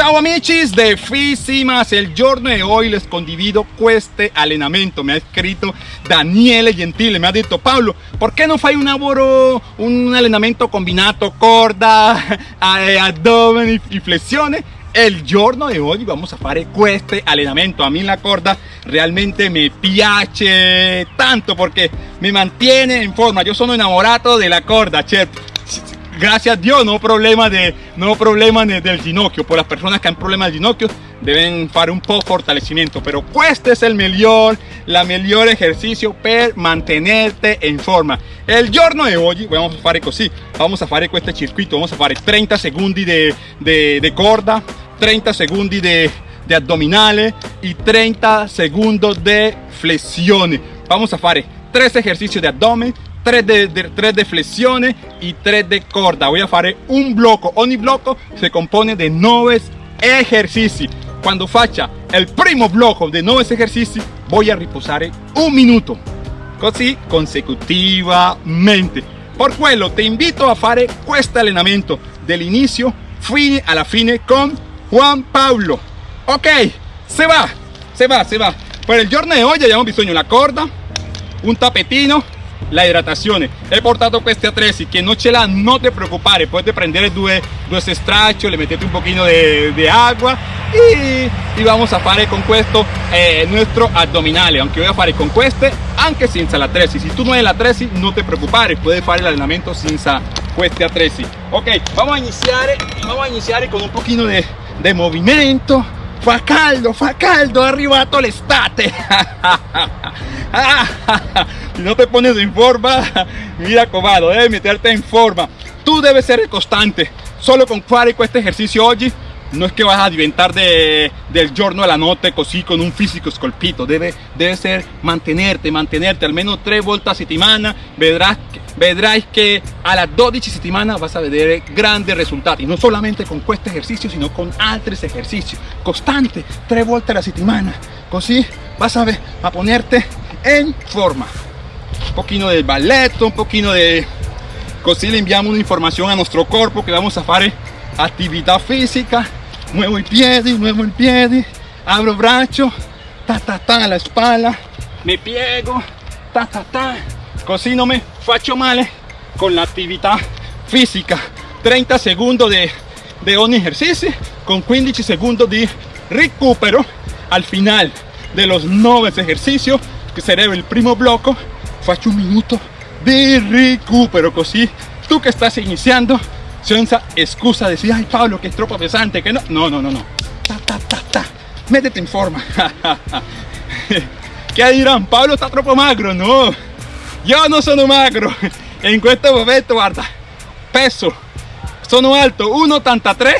Ciao amici de Fisimas, il giorno di oggi les condivido questo allenamento. Mi ha scritto Daniele Gentile, mi ha detto Paolo, perché non fai un lavoro, un allenamento combinato corda, addome e flessione? il giorno di oggi vamos a fare questo allenamento a mí la corda realmente me piace tanto porque me mantiene en forma yo sono innamorato della corda certo gracias a Dios no problema de no problema del ginocchio. Por las personas que han problemas del ginocchio deben fare un po' fortalecimiento. Pero este es el mejor la mejor ejercicio per mantenerte en forma. El giorno de hoy vamos a fare così vamos a fare questo circuito. Vamos a fare 30 secondi de, de, de corda 30 segundos de, de abdominales y 30 segundos de flexiones. Vamos a hacer tres ejercicios de abdomen, 3 de, de, 3 de flexiones y 3 de corda. Voy a hacer un bloco. Ogni bloco se compone de 9 ejercicios. Cuando facha el primo bloco de 9 ejercicios, voy a reposar un minuto. Così consecutivamente. Por quello te invito a fare questo allenamento dell'inizio fine alla fine con Juan Pablo. Ok, se va, se va, se va. Per il giorno di oggi abbiamo bisogno la corda, un tapetino, la hidratazione. He portato questi attrezzi che non ce l'ha, non te preoccupare, potete prendere due, due le mettete un pochino di agua y, y, vamos a fare con questo eh, nuestro abdominale, aunque voy a fare con queste anche senza l'attrezzi. Si tu non hai l'attrezzi non te preoccupare, puoi fare l'allenamento senza questi attrezzi. Ok, vamos a iniziare, vamos a iniziare con un pochino de movimiento. Fa caldo, fa caldo, arrivato l'estate. si no te pones en forma, mira cobado, debes meterte en forma. Tú debes ser constante. Solo con fare este ejercicio hoy no es que vas a diventar de, del giorno a la noche con un físico escolpito. Debe, debe ser mantenerte, mantenerte. Almeno tres vueltas a settimana verás, vedrás que a las 12 settimanas vas a ver grandes resultados. Y no solamente con este ejercicio sino con otros ejercicios constante, tres vueltas a la settimana così vas a, ver, a ponerte en forma. Un poquito de balletto, un poquito de così le enviamos una información a nuestro cuerpo que vamos a hacer actividad física muevo el pie, muevo el pie, abro brazo, ta ta ta la espalda, me piego, ta ta ta, così non me faccio male con la actividad física. 30 segundos de, de un ejercicio con 15 segundos de recupero. Al final de los 9 ejercicios que será el primo bloco faccio un minuto de recupero. Così tú que estás iniciando senza excusa de decir, ay Pablo, que es tropa pesante, que no, no, no, no, no, ta, ta, ta, ta. métete en forma. ¿Qué dirán? Pablo está troppo magro, no, yo no sono magro, en este momento, guarda, peso, sono alto, 1,83,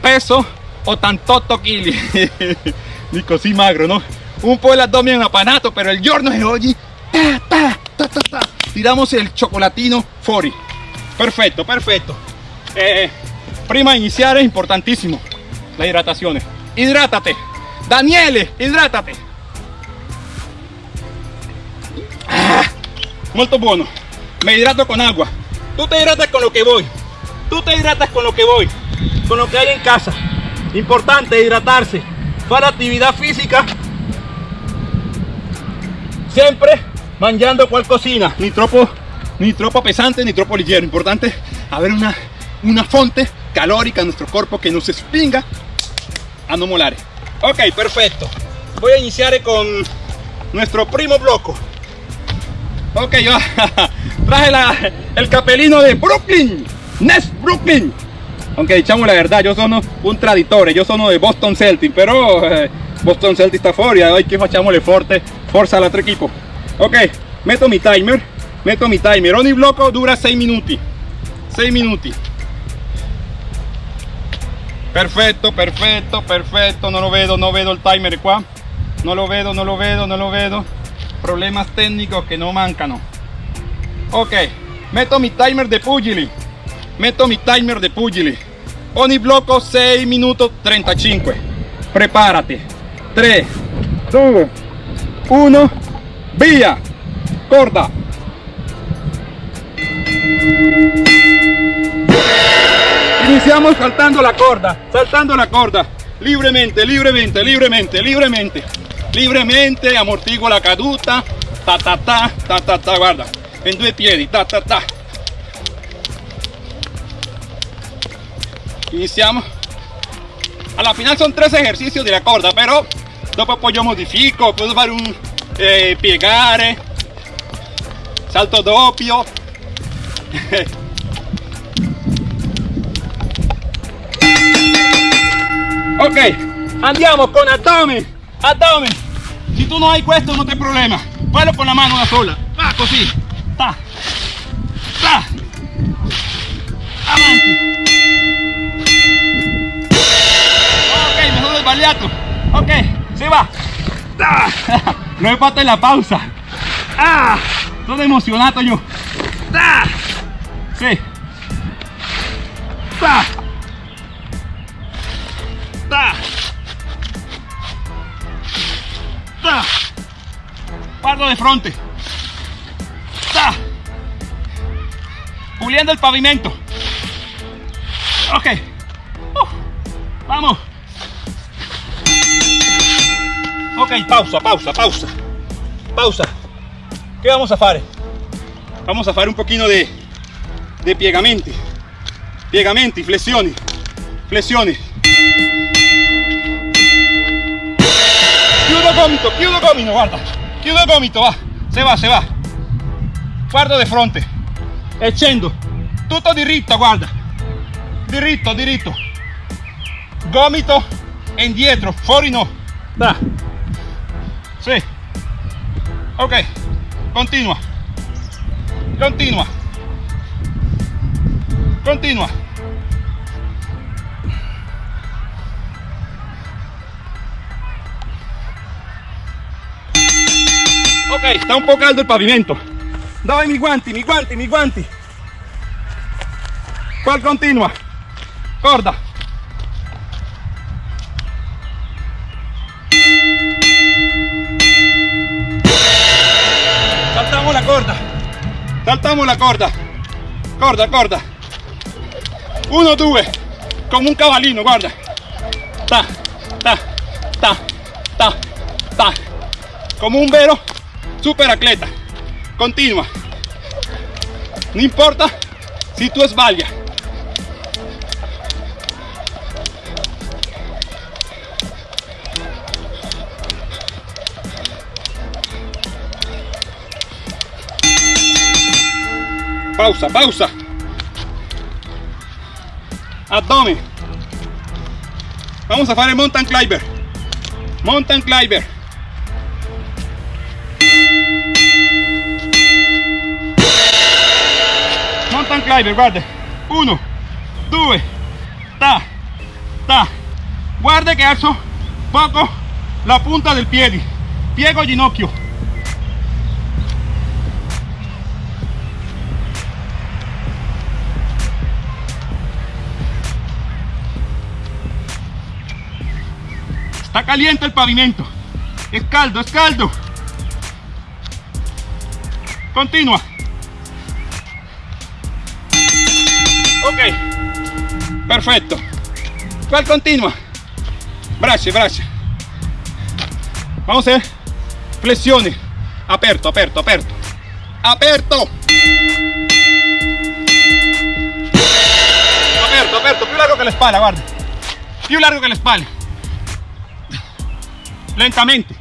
peso 88 kg, ni così magro, no? Un po' el abdomen apanato, pero el giorno de hoy, ta, ta, ta, ta, tiramos el chocolatino fuori. Perfecto, perfecto. Eh, prima iniciar es importantísimo la hidratación. Hidrátate. Daniele, hidrátate. Ah, muy bueno. Me hidrato con agua. Tú te hidratas con lo que voy. Tú te hidratas con lo que voy. Con lo que hay en casa. Importante hidratarse. Para actividad física. Siempre mangiando cual cocina. Ni tropo, ni tropo pesante ni tropo ligero. Importante haber una una fuente calórica en nuestro cuerpo que nos espinga a no molar. Ok, perfecto. Voy a iniciar con nuestro primo bloco. Ok, yo traje el capelino de Brooklyn, Nest Brooklyn. Aunque dichamos la verdad, yo soy un traditore, yo soy de Boston Celtics, pero eh, Boston Celtics está fuera, hoy que facciamole forte, forza otro equipo. Ok, meto mi timer, meto mi timer, ogni bloco dura 6 minutos 6 minutos perfecto perfecto perfecto. No lo veo no veo el timer qua no lo veo no lo veo no lo veo. Problemas técnicos que no mancan ok meto mi timer de pugili. Meto mi timer de pugili. Ogni bloco 6 minutos 35 prepárate. 3 2 1 via corda Estamos saltando la corda, saltando la corda. Libremente, libremente, libremente, libremente. Libremente, amortiguo la caduta. Ta ta ta, ta ta ta, guarda. En due piedi, ta ta ta. Iniziamo. Alla final son tres ejercicios de la corda, pero dopo poi io modifico, puedo fare un eh, piegare, salto doppio. ok, andiamo con abdomen, abdomen. Si tú no hay questo no te problema, fallo con la mano una sola, va così, ta, ta, avanti. Ok, me sono sbagliato, ok, si va. Ah, lo he fatto la pausa. Ah, sono emozionato io. Ah, sì. Ah. Ta. Ta. Guardo de frente. Ta. Puliendo el pavimento. Ok. Vamos. Ok, pausa, pausa, pausa. Pausa. ¿Qué vamos a hacer? Vamos a hacer un poquito de, de piegamenti. Piegamenti, flessioni. Flessioni. Gomito, chiudo gomito, guarda. Chiudo gomito, va. Se va, se va. Guardo de fronte. E scendo. Tutto diritto, guarda. Diritto, diritto. Gomito indietro, fuori no. Da. Sì. Ok. Continua. Continua. Continua. Ok, está un po' caldo il pavimento. Dove mi guanti, mi guanti, mi guanti. Qual continua. Corda. Saltamos la corda. Saltamos la corda. Corda, corda. Uno, due. Come un cavallino, guarda. Ta, ta, ta, ta, ta. Come un vero super atleta. Continua. No importa si tú sbaglia. Pausa, pausa. Abdomen. Vamos a hacer mountain climber. Mountain climber. Climber, guarda. Uno, due, ta, ta. Guarda che alzo poco la punta del piede. Piego ginocchio. Está caliente el pavimento. Es caldo, es caldo. Continua. Ok. Perfecto. ¿Cuál continua? Braccia, braccia. Vamos a flexiones. Aperto, aperto, aperto. Aperto. Aperto, aperto. Più largo que la espalda, guarda. Più largo que la espalda. Lentamente.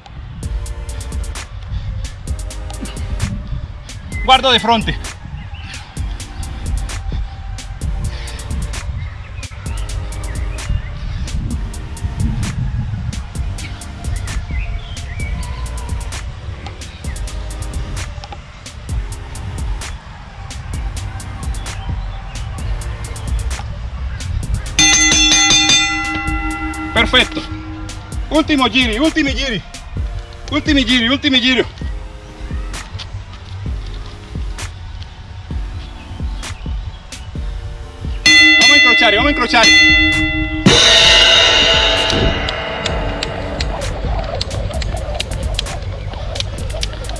Guardo de frente. Ultimo giri, ultimi giri. Ultimi giri, ultimi giri. Vamos a incrociare, vamos a incrociare.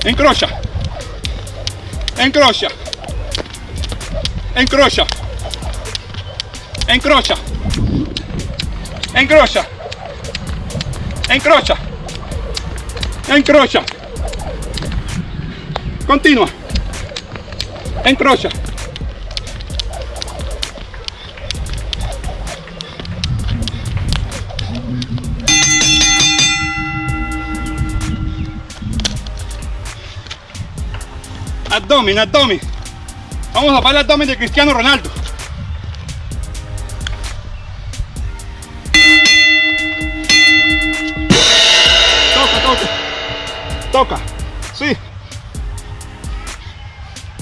Incrocia. Incrocia. Incrocia. Incrocia. Encrocha. Encrocha. Encrocha. Continua. Encrocha. Abdomen, abdomen. Vamos a para el abdomen de Cristiano Ronaldo.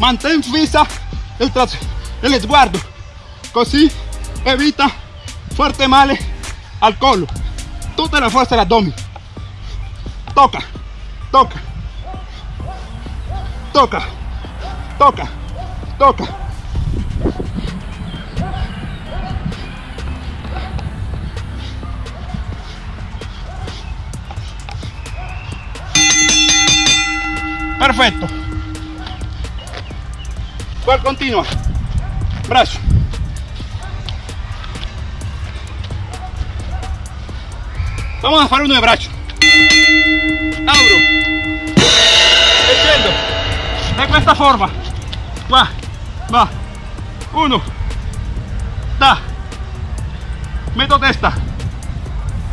Mantén fissa el, el sguardo. Così evita fuerte male al collo. Tutta la fuerza dell'addome. Toca. Toca. Toca. Toca. Toca. Perfecto. ¿Cuál continua? Brazo. Vamos a hacer uno de brazo. Abro. E scendo. De questa forma. Va. Va. Uno. Da. Meto testa.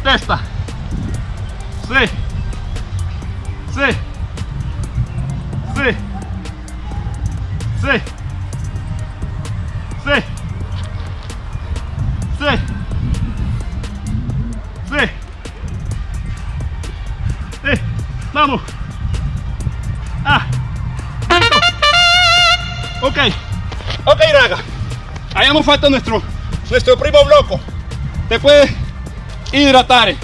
Testa. Sí. Sí. Sí. Sí. Vamos. Ah. Ok. Ok, raga. Hayamos fatto nuestro, nuestro primo blocco. Te puedes hidratar.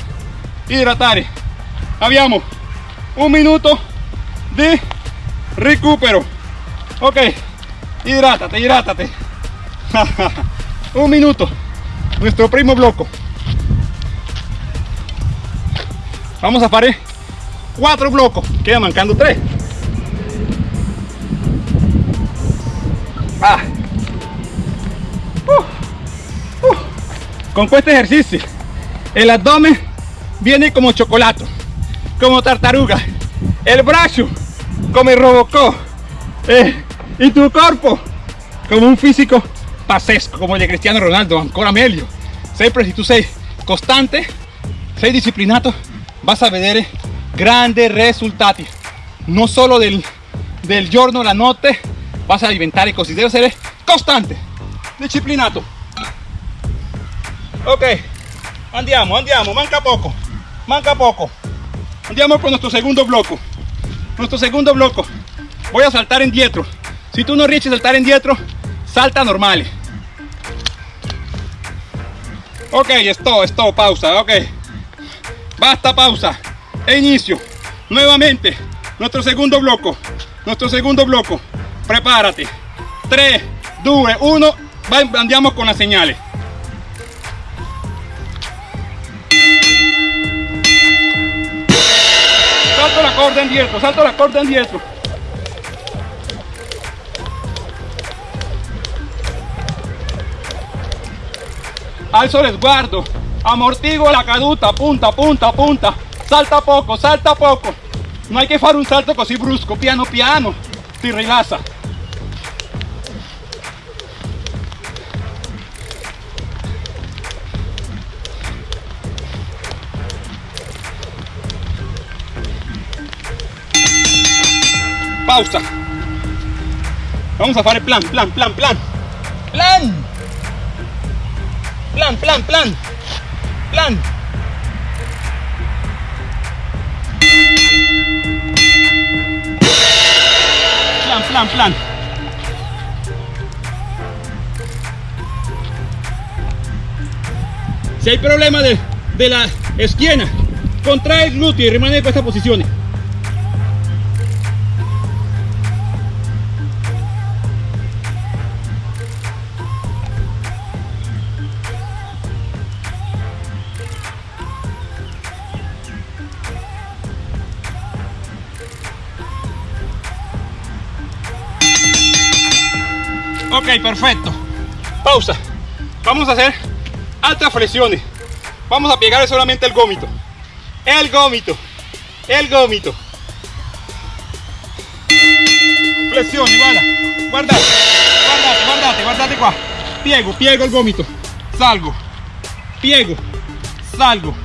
Hidratar. Abbiamo un minuto di recupero. Ok. Hidrátate, hidrátate. un minuto. Nuestro primo blocco. Vamos a fare cuatro blocos. Queda mancando tres. Ah. Uh, uh. Con este ejercicio, el abdomen viene como chocolate, como tartaruga, el brazo como Robocop eh, y tu cuerpo como un físico pazzesco, como el de Cristiano Ronaldo, ancora meglio. Sempre si tu sei costante, sei disciplinato, vas a vedere grandes risultati. No solo del, del giorno alla notte, vas a diventare così, deve essere costante, disciplinato. Ok, andiamo, andiamo, manca poco, manca poco. Andiamo con nuestro segundo bloco. Nuestro segundo bloco. Voy a saltar indietro. Si tú no riesci a saltar indietro, salta normale. Ok, stop, stop, pausa, ok. Basta, pausa. E inicio. Nuevamente, nuestro segundo bloco. Nuestro segundo bloco. Prepárate. 3, 2, 1. Andiamo con las señales. Salto la corda indietro, salto la corda indietro. Alzo el sguardo, amortigo la caduta, punta, punta, punta. Salta poco, salta poco. No hay que fare un salto così brusco, piano piano. Ti rilassa. Pausa. Vamos a fare plan, plan, plan, plan. Plan. Plan, plan, plan. Plan. Plan, plan, plan. Si hay problema de, de la esquina, contrae el glúteo y rimane en esta posición. Ok, perfecto. Pausa. Vamos a hacer altas flexiones. Vamos a pegar solamente el gómito. El gómito. El gómito. Flexiones, guarda. Guardate, guardate, guardate, guardate qua. Piego, piego el gómito. Salgo. Piego. Salgo.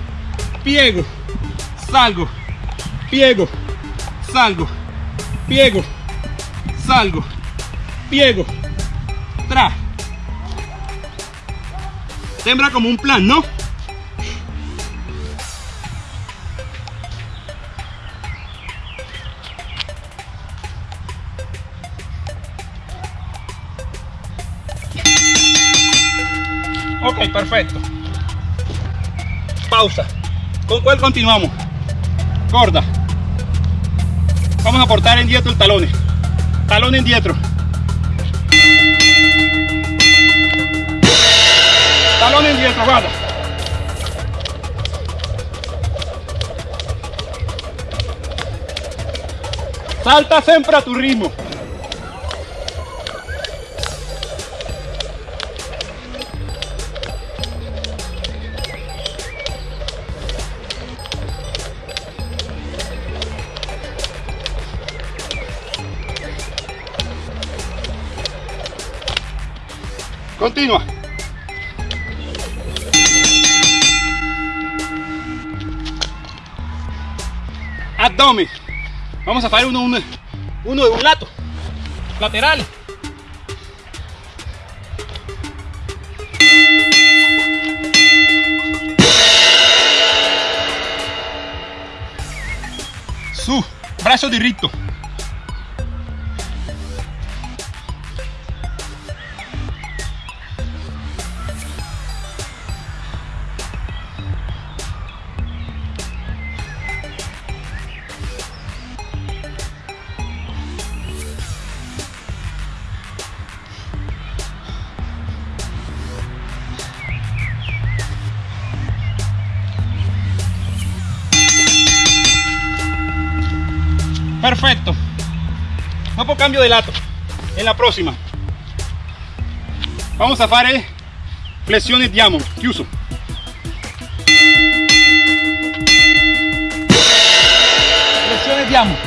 Piego. Salgo. Piego. Salgo. Piego. Salgo. Piego. Tra. Sembra como un plan, ¿no? Ok, perfecto. Pausa. ¿Con cuál continuamos? Corda. Vamos a portar en dietro el talón. Talón en dietro. Talón en dietro, guarda. Salta siempre a tu ritmo. Continua. Vamos a hacer uno, uno, uno de un lado. Lateral. Su, brazo diritto. Perfecto. Dopo cambio de lato. En la próxima. Vamos a fare flexiones diamond, chiuso. Flexiones diamond.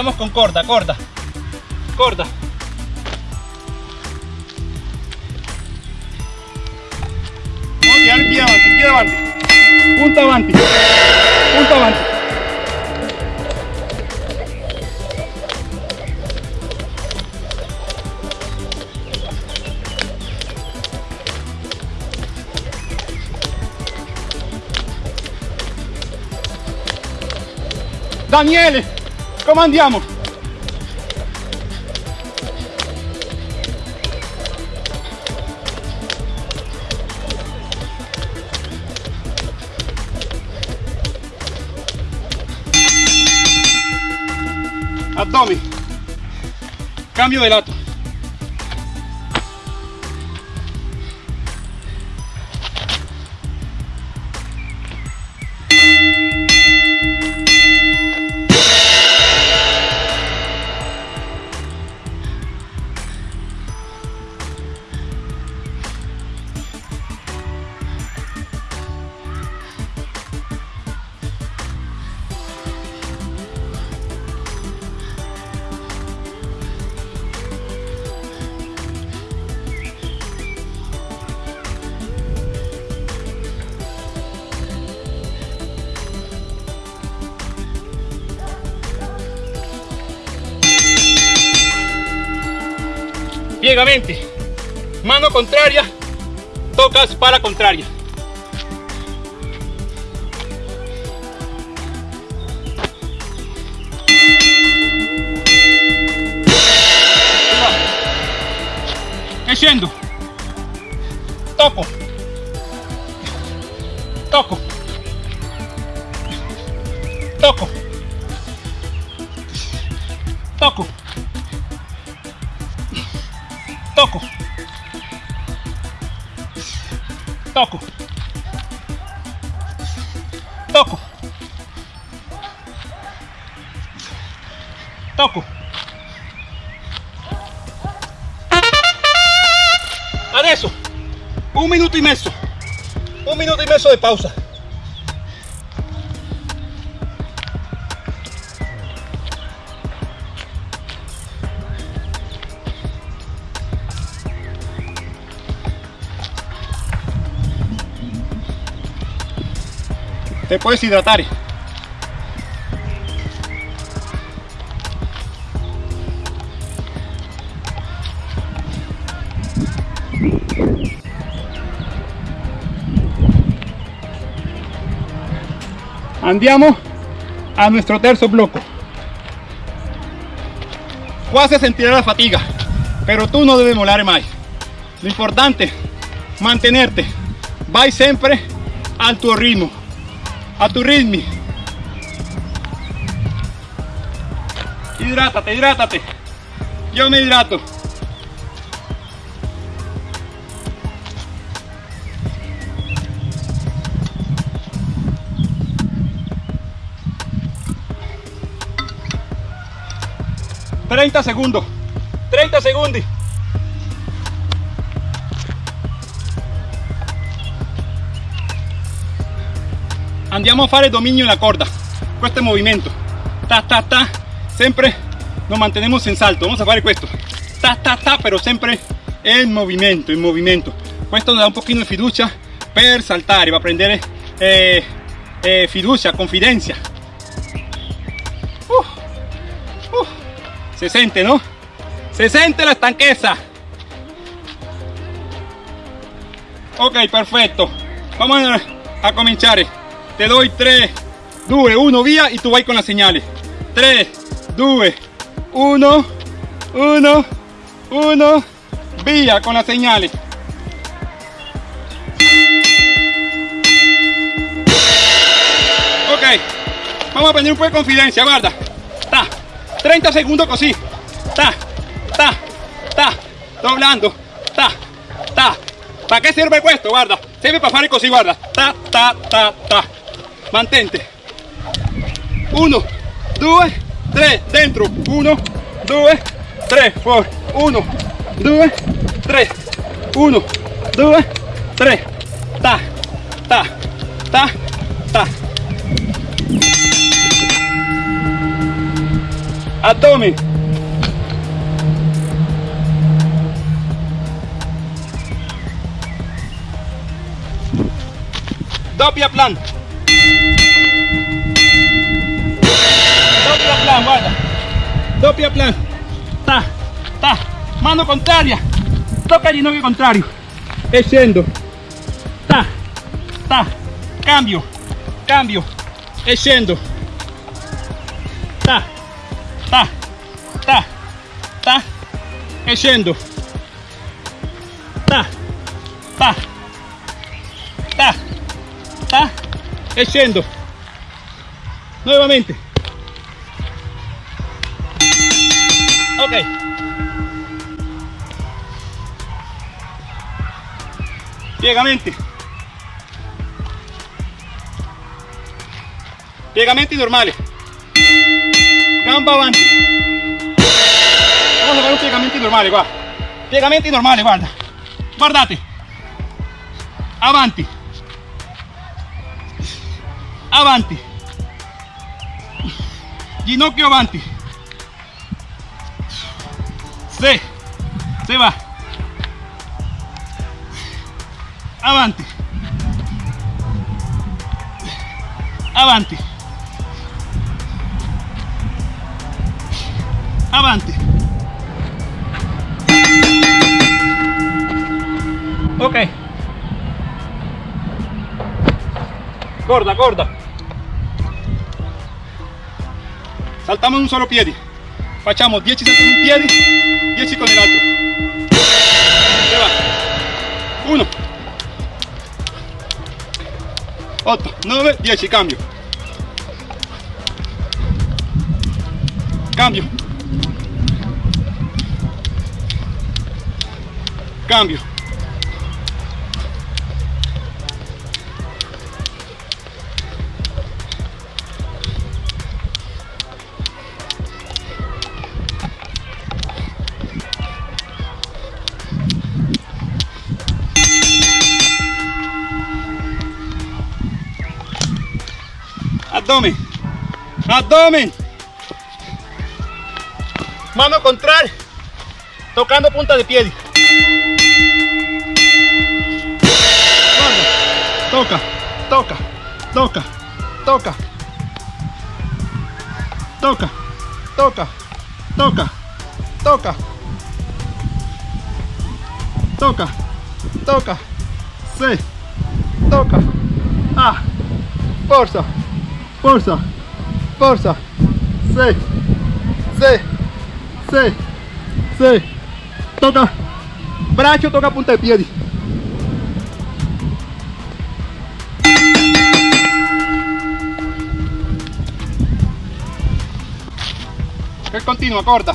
Andiamo con corda, corda. Corda. Vamos a tirar pie avanti, pie avanti. Punta avanti. Punta avanti. Daniele, come andiamo? Abdomen. Cambio de lato. Mano contraria, tocas para contraria. Yendo. Toco. Toco. Toco. Toco. Tocco tocco tocco adesso. Un minuto y medio. Un minuto y medio de pausa te puedes hidratar. Andiamo a nuestro tercer bloque quasi sentir la fatiga pero tú no debes molar más. Lo importante mantenerte. Vai siempre al tu ritmo a tu ritmo. Hidrátate hidrátate. Yo me hidrato. 30 segundos. 30 segundos andiamo a fare dominio en la corda. Este movimiento ta ta ta. Siempre nos mantenemos en salto. Vamos a hacer esto ta ta ta pero siempre en movimiento en movimiento esto nos da un poquito de fiducia per saltare a prendere eh, eh, fiducia confidencia uh, uh, se siente no se siente la estanqueza ok perfecto vamos a comenzar te doy 3 2 1 vía y tú vas con las señales. 3 2 1 1 1 vía con las señales. Ok vamos a prender un poco de confidencia guarda. Ta 30 segundos así ta ta ta doblando. Ta ta. ¿para qué sirve esto? guarda sirve para hacer così guarda. Ta ta ta ta mantente. 1 2 3 dentro. 1 2 3 fuori 1 2 3 1 2 3 ta ta ta ta. Addome doppia plan plan. Doppia plan. Ta, ta. Mano contraria. Toca el ginocchio contrario. E. Ta, ta. Cambio. Cambio. E. Ta, ta, ta, ta. E. Ta, ta, ta, ta. Nuevamente. Ok. Piegamenti. Piegamenti normali. Gamba avanti. Vamos a fare un piegamenti normali qua. Piegamenti normali, guarda. Guardate. Avanti. Avanti. Ginocchio avanti. Se, va. Avanti. Avanti. Avanti. Ok. Corda, corda. Saltamos un solo pie. Facciamo 10 saltos un piede 10 con el otro. 1 8 9 10 cambio. Cambio. Cambio abdomen abdomen mano contraria tocando punta de pie toca toca toca toca toca toca toca toca toca toca sí toca ah fuerza fuerza fuerza sí. Sí. Sí. Sí. Toca. Brazo toca punta de pie que continua corta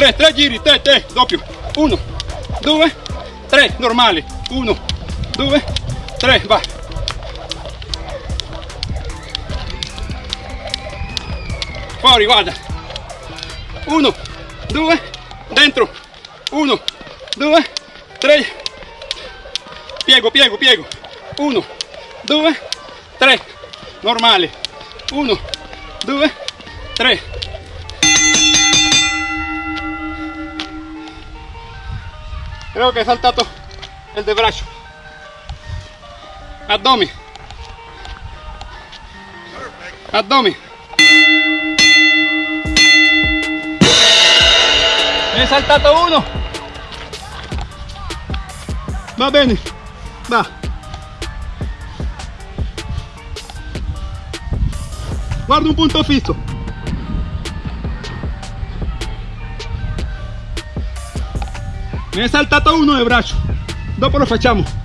3 3 giri 3 3 doppio. 1 2 3 normali. 1 2 3 va. Fuori guarda. 1 2 dentro. 1 2 3 piego piego piego. 1 2 3 normale. 1 2 3 Creo que he saltado el de brazo. Abdomen. Abdomen. He saltado uno. Va bene. Va. Guarda un punto fisso. Ne è saltato uno de braccio dopo lo facciamo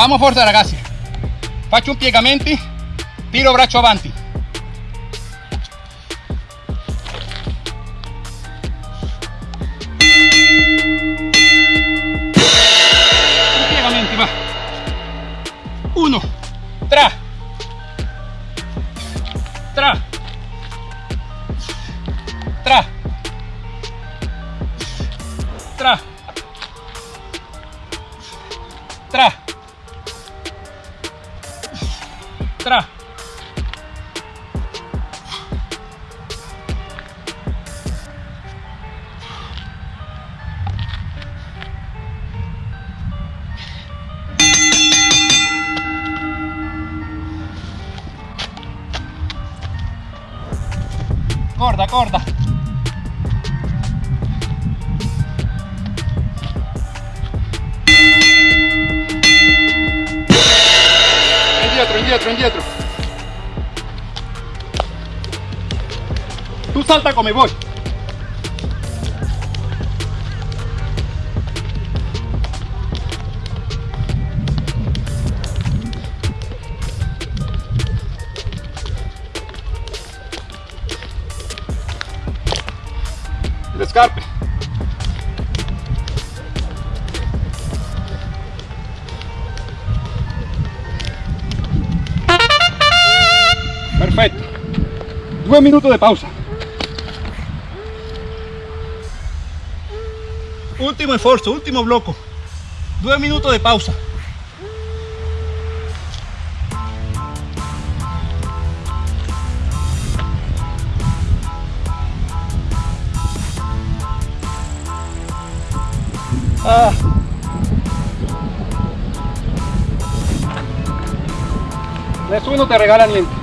Vamos forza ragazzi. Faccio un piegamenti, tiro braccio avanti. Corda corda indietro, indietro, indietro. Tú salta come voy. un minuto de pausa. Último esfuerzo, último bloco. Dos minutos de pausa. Ah. De eso no te regalan.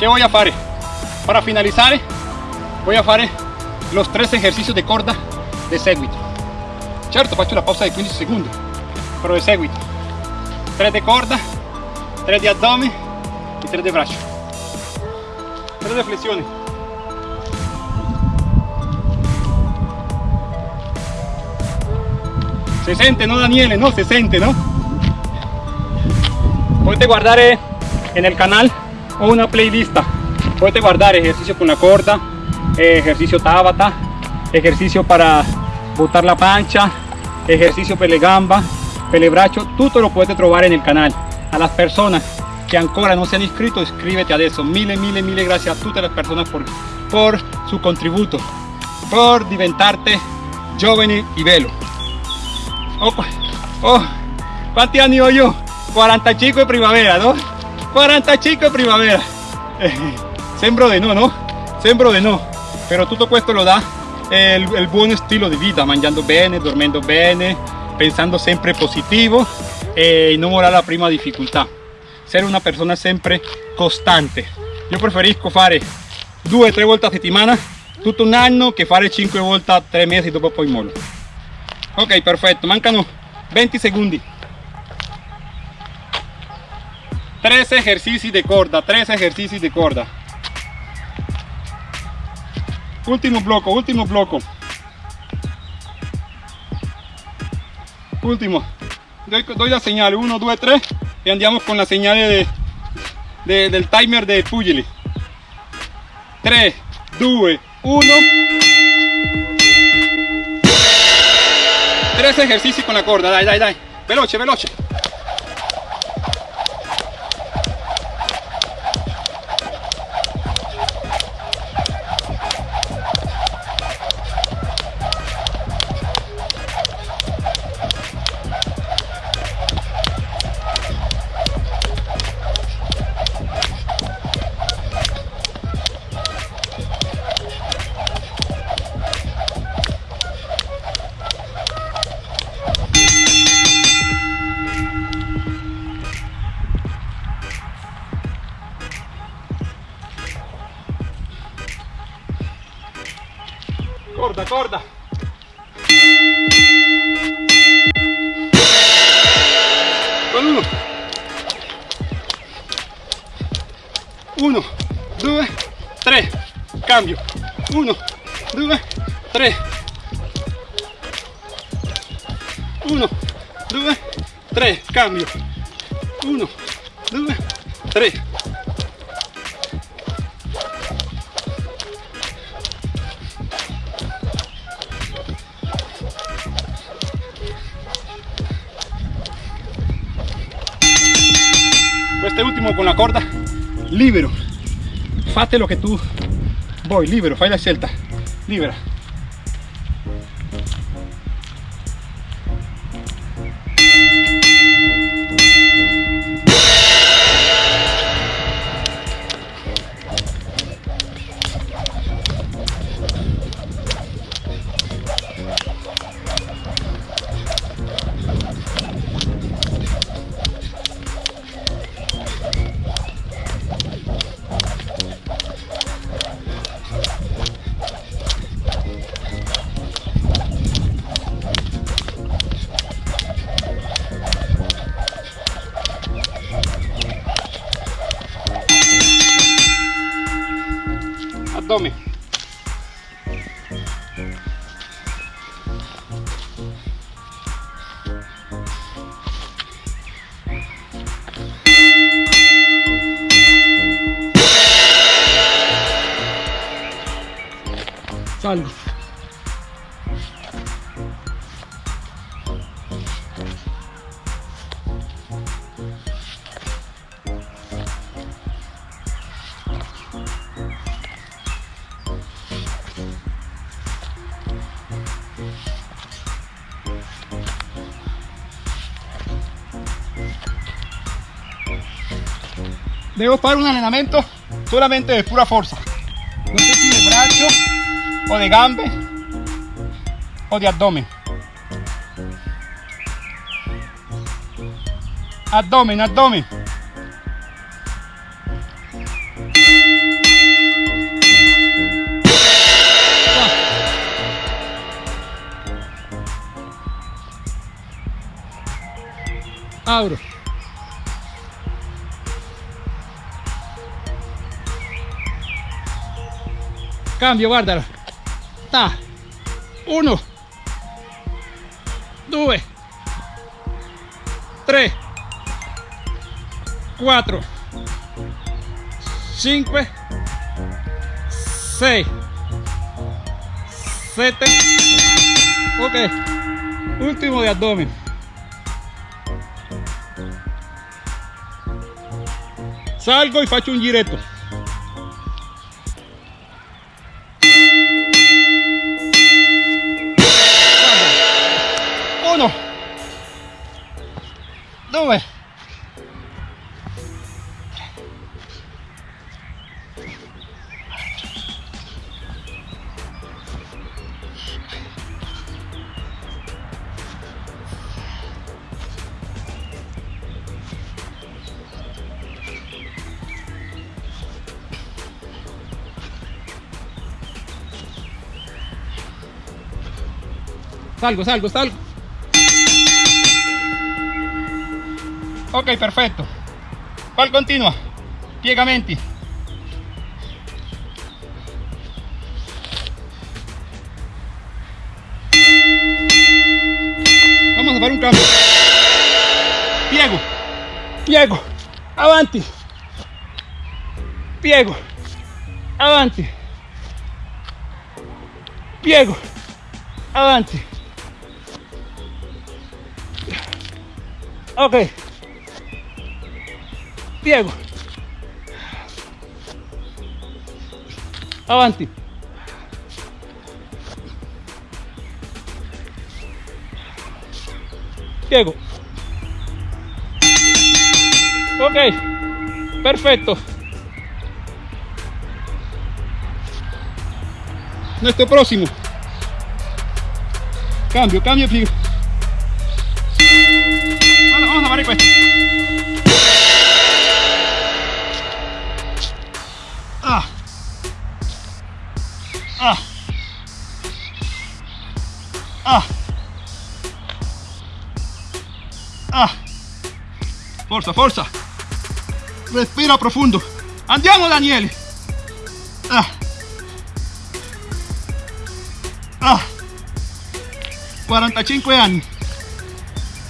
¿Qué voy a hacer? Para finalizar, voy a hacer los tres ejercicios de corda de seguito. Certo, faccio la pausa de 15 segundos, pero de seguito. 3 de corda, 3 de abdomen y 3 de brazo. 3 de flexiones. Se siente, ¿no, Daniele? No, se siente, ¿no? Puedes guardar en el canal o una playlist. Puedes guardar ejercicio con la corda, ejercicio tabata, ejercicio para botar la pancha, ejercicio pele gamba, pele braccio, todo lo puedes trobar en el canal. A las personas que ancora no se han inscrito, inscríbete a eso. Mille, mille, mille gracias a todas las personas por, por su contributo, por diventarte giovane y velo. Oh, oh, ¿cuántos años yo? 45 de primavera, ¿no? 45 de primavera. sembro de no, ¿no? Sembro de no. Pero todo esto lo da el, el buen estilo de vida, mangiando bene, dormendo bene, pensando siempre positivo e no morar la prima dificultad. Ser una persona siempre constante. Yo preferisco fare due o tre volte a settimana tutto un anno che fare 5 volte a 3 mesi dopo poi mollo. Ok, perfetto, mancano 20 segundos. 3 ejercicios de corda, 3 ejercicios de corda. Último bloco, último bloco. Último. Doy, doy la señal, 1, 2, 3 y andamos con la señal de, de, del timer de Pugili. 3, 2, 1. Tres ejercicios con la corda, dai, dai, dai. Veloce, veloce. Lo que tú. Voy libero fai la scelta libera Debo para un entrenamiento solamente de pura fuerza. No sé si de brazo o de gambe o di abdomen. Abdomen abdomen. Abro cambio guardalo ta. 1 2 3 4 5 6 7 ok. Último de abdomen. Salgo y faccio un giretto Salgo, salgo, salgo. Ok, perfetto. Qual continua? Piegamenti. Vamos a fare un cambio. Piego. Piego. Avanti. Piego. Avanti. Piego. Avanti. Ok. Piego. Avanti. Piego. Ok. Perfecto. Nuestro próximo. Cambio, cambio, piego. Forza, forza. Respira profundo. Andiamo Daniele. Ah. Ah. 45 anni.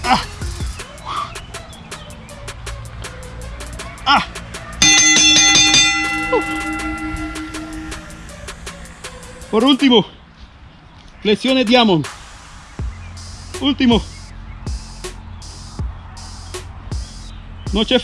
Ah. Ah. Por último, flexione diamond. Último. No c'è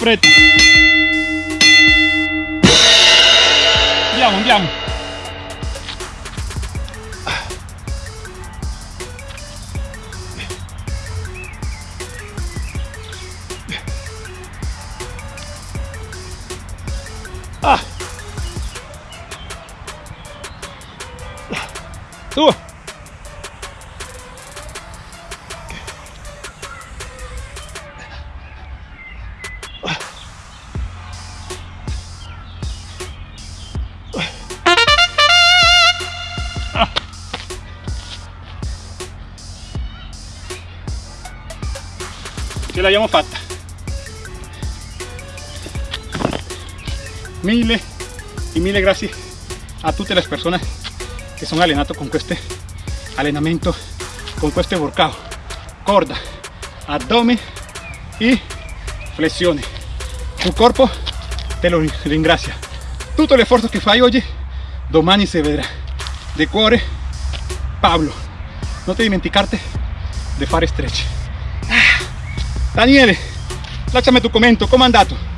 y mille gracias a tutte le persone che sono allenato con questo allenamento, con questo workout. Corda, addome y flessione. Tu corpo te lo ringrazia. Tutto l'esforzo che fai oggi, domani si vedrà. De cuore, Pablo. Non ti dimenticarte di fare stretch. Ah, Daniele, lasciami tu commento, com'è andato?